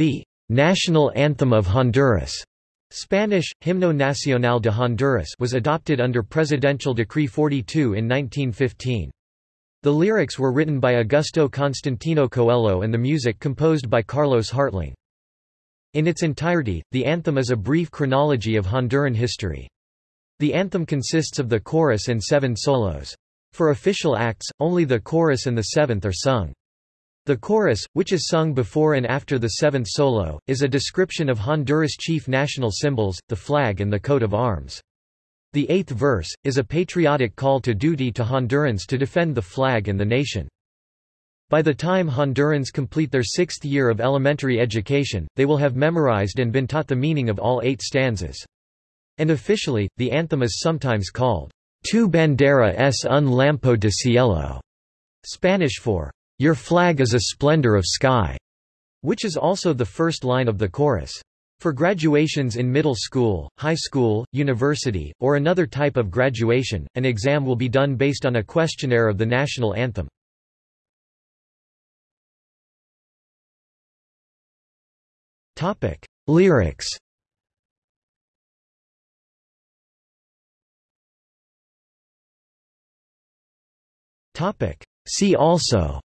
The national anthem of Honduras Spanish, Himno Nacional de Honduras was adopted under Presidential Decree 42 in 1915. The lyrics were written by Augusto Constantino Coello and the music composed by Carlos Hartling. In its entirety, the anthem is a brief chronology of Honduran history. The anthem consists of the chorus and seven solos. For official acts, only the chorus and the seventh are sung. The chorus, which is sung before and after the seventh solo, is a description of Honduras' chief national symbols, the flag and the coat of arms. The eighth verse, is a patriotic call to duty to Hondurans to defend the flag and the nation. By the time Hondurans complete their sixth year of elementary education, they will have memorized and been taught the meaning of all eight stanzas. And officially, the anthem is sometimes called, Tu bandera es un lampo de cielo, Spanish for, your flag is a splendor of sky, which is also the first line of the chorus. For graduations in middle school, high school, university, or another type of graduation, an exam will be done based on a questionnaire of the national anthem. Lyrics. See also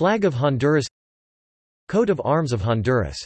Flag of Honduras. Coat of Arms of Honduras